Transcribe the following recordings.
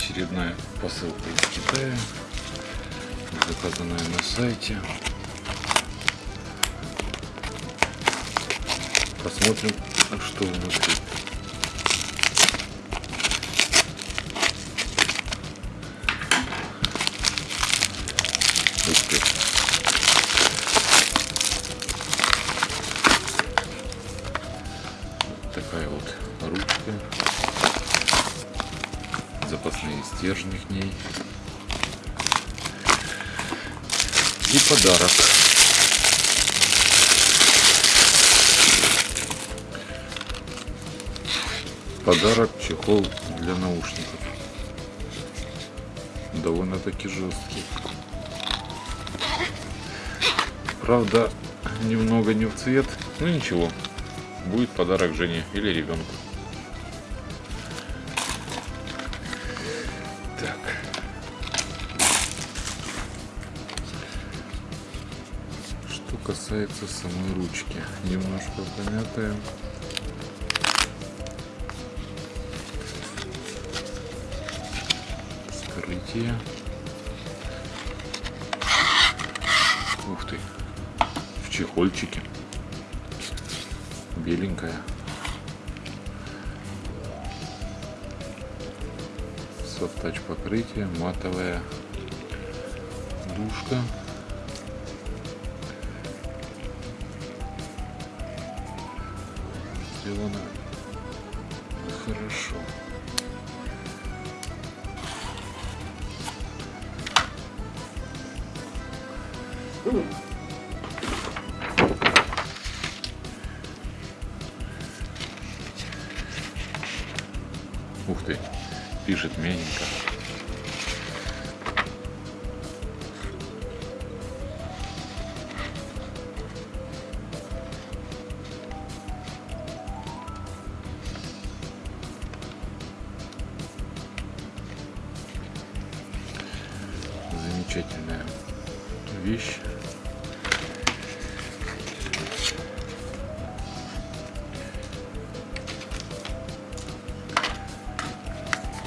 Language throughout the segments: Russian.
очередная посылка из Китая, заказанная на сайте. Посмотрим, что внутри. Такая вот ручка Запасные стержни к ней. И подарок. Подарок чехол для наушников. Довольно-таки жесткий. Правда, немного не в цвет. Ну ничего. Будет подарок Жене или ребенку. Что касается самой ручки. Немножко помятая. Вскрытие. Ух ты. В чехольчике. Беленькая. Софт-тач покрытие, матовая душка. Сделано хорошо. Ух ты, пишет мягенько. Замечательная вещь.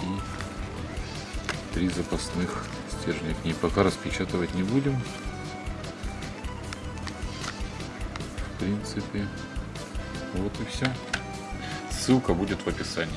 и три запасных стержня к ней. Пока распечатывать не будем. В принципе, вот и все. Ссылка будет в описании.